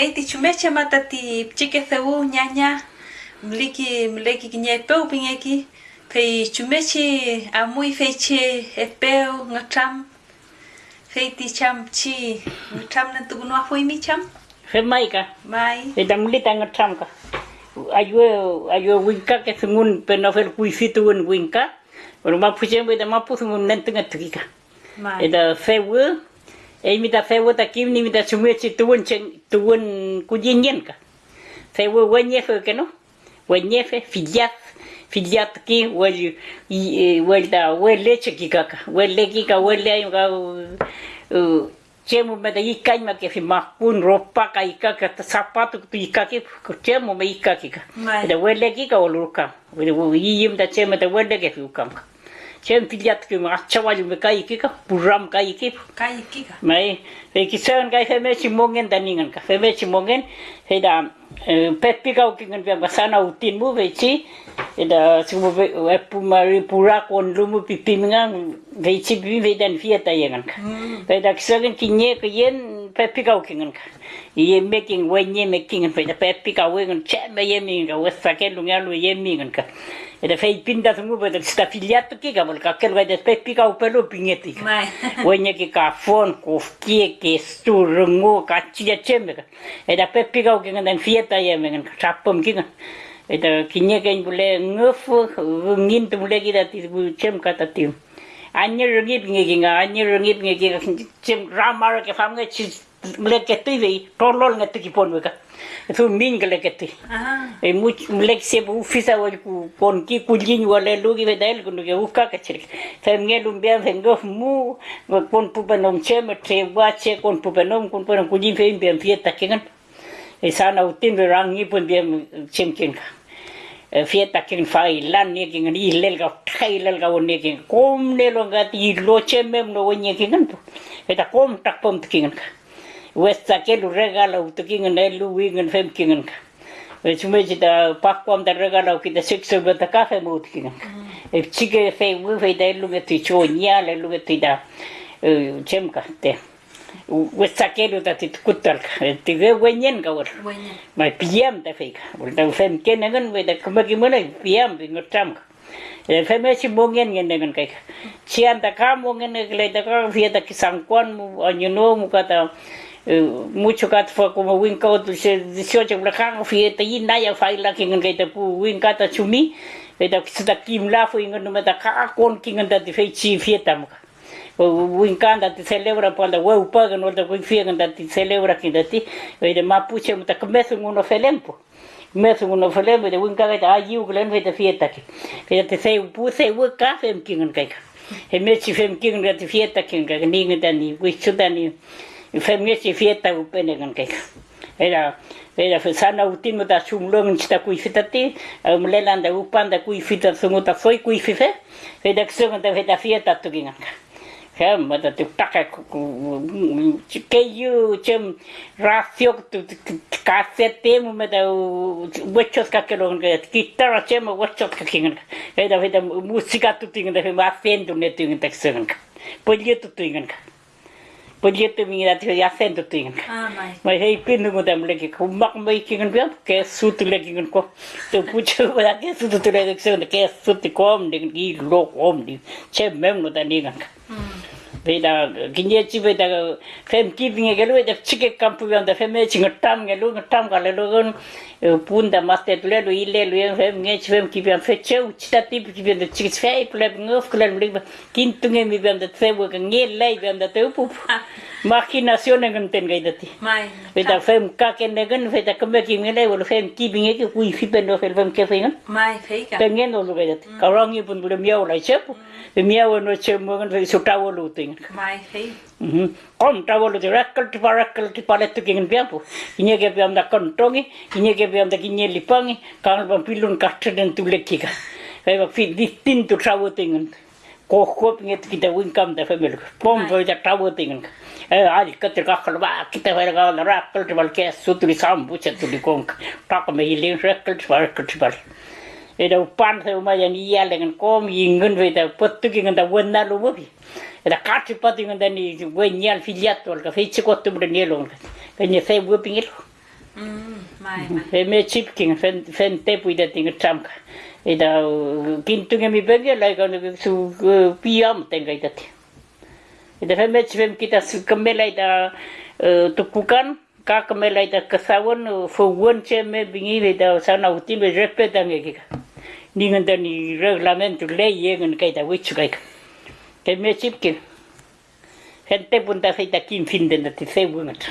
Hei ti chumecha mata ti chike theu nyanya mliki mleki kinye peu pingeki pei chumechi amui feiche epeu ngatam fei ti cham chi ngatam na tu gunwa foi mi cham Fe mai ka. mai Fe tam li tang tram ka. Ayo ayo winka ke sungun pe no fel kui fitu un winka. Pero ma puche me da ma pu sungun nen tunga tuki ka. mai E da e mi da fe wo ta kim ni da chumechi tuun chen tuun ku yin yen ka. Fe wo wenye fe ke no. Wenye fe fidiat fidiat ki wel wel da wel leche ki ka ka. Wel le ki ka wel le ka Cemu me da ika ima ke fi makun ropa ka ika ka ta sapato tu ika ki cemu me ika ki ka. Mai. Da wele ki ka olu ka. Wele wo yim da cemu da wele ke fi ukam ka. Cemu piliat ki ma chawa ju me ka iki ka puram ka iki. kai kika Mai fe ki sen ka fe me chi mongen da ningan ka. Fe me chi mongen fe da pepi ka ki ngan pe sana utin mu ve chi e da sumo ve e pu mari pura kon lumu pipi ngang ve chi bi ve dan fiata yengan ka. Pe da kisagan kinye ke yen pepi ka kingan ka. Ye making wenye making pe da pepi ka wengan che me ye mi ka wesa ke lu ngalu ye mi ngan ka. E da fei pinda sumo pe da sta filiato ki ka bol ka kel ga da pepi ka upelo pingeti ka. mai Wenye ki ka fon ko kie ke sturungo ka chia chembe ka. E da pepi ka kingan dan fiata ye me ngan ka chapom kingan. E da kinye ke bule ngofu ngin tu bule ki da ti bu chem ka ta ti. Anya rengit nge kinga anya rengit nge kinga chem ramar ke fam nge chi bule ke tu ve tolol nge tu ki pon we ka. Tu min ke le ke tu. ah E mu lek se bu fisa wa ku pon ki ku jin wa le lu ki ve dal ku ke uka ka chir. Fem nge lu bian fe ngof mu wa pon pu penom che me tre wa che kon pu penom kun pon ku jin fe bian fieta kingan. E sana utin ve rang ni pun bian chem kin ka. fieta king failan ni king ni lel ga thailal ga ni king kom ne lo ga ti lo che mem no ni king tu eta kom tak pom king ka westa ke lu regala ut king ne lu wing fem king ka Deci merge de pacuam de regalau că de sex să bătă cafe mult kină. E psică fei, fei de lume tu ce o niale, lume tu da. Cem ca te. Westa ke lu da ti kutar ka ti ge wenyen ka wor mai piam ta fika ul ta fem ken ngan we da kuma mana piam bi ngotam e fem e chi mongen ngen ngan kai chian ta ka mongen ne le ta ka fia ta ki sangkwan mu anyo no mu ka ta mucho ka ta como win ka tu se 18 bla ka fia ta yin na ya fai la ki ngan kai ta pu win ka ta chumi e ta ki ta kim la fu ngan no ta ka kon ki ta ti fei chi fia ta mu O uinkanda ti celebra panda weu paga no? Da confia da ti celebra ki da ti e de mapuche muta começa un no felempo começa un no felempo de uinkanda ta ai u glen feta fiesta ki feta te sei pu sei u ka fem kingan kai e me chi fem kingan da ti fiesta ki ga ninga da ni wichu da ni fem me chi fiesta u pene kan kai era era fesana utino da sumlong sta kui fitati mlelanda upanda kui fitat sungota foi kui fife feda ksonga da feda fieta tukinga khe mà ta tu tắc cái cái yu chim ra siêu tụ cá xe tem mà ta vớt chốt các cái lon cái guitar chim mà vớt các cái kinh cái đó cái musica tu tiếng cái mà fan tu nghe tiếng cái sướng cả bây giờ tụ tiếng cái bây giờ tụ mình là thấy giá sen tu tiếng cái mà hay pin ngồi đam lấy cái không mắc mấy cái cái cái suit lấy cái cái tụ phụ chú mà cái suit tụ lấy cái sướng cái suit cái ôm đi cái lô ôm đi chém mềm nó ta đi cái Beda ginia chi cái fem giving gelu beda chike kampu đó fem e chinga tam gelu tam gale lu gon pun da maste tule lu ile lu yang fem nge fem ki cái fe cheu chita tip ki bian da chik fe pule ngof kule lu ba kin tunge mi bian da fe bu nge lai bian da te pu machinación ngen ten gai dati. Mai. Beda fem ka ken ngen fe da kambe ki nge lai lu fem ki binge ki kui fi ben no fel fem ke fe ngen mai fe ka pengen lu gai dati. Mm. Ka rangi pun lu miau lai chep mm. miau no chep mo ngen fe sutawo lu ting mai fei Kom tawo lu rakal ti parakal ti palet tu kingen piampu. Inya ke piam da kontongi, inya ke piam da kinye lipangi, kang bang pilun kachter den tu lekika. Kai ba fi distin tu tawo tingen. Ko ko pinget kita winkam da famil. Pom bo da tawo tingen. Eh ali kater ka khalba kita fa ga rakal ti bal ke sutri sam bucha tu di kong. Tak me hilin rakal ti parakal ti bal. ida upan sa uma yang iya dengan kom yingun ve ida potu ki nganda wenna lu mo ida kachi pati nganda ni we nyal filiat wal ka fichi ko tu bren yelo nganda ka ni fe we pingil fe me chip king fen fen te pu ida ting cham ka ida kintu nge mi bege la ka su piam tenga ida ti ida fe me chip kita su kamela ida tukukan ka kamela ida kasawan fo won che me bingi ida tim utin be repetang ege ka Ni nganda ni reglamento lei yengan ka ita wichu ka. Ke me chip king. Gente punta feita kim fin de na ti se wungat.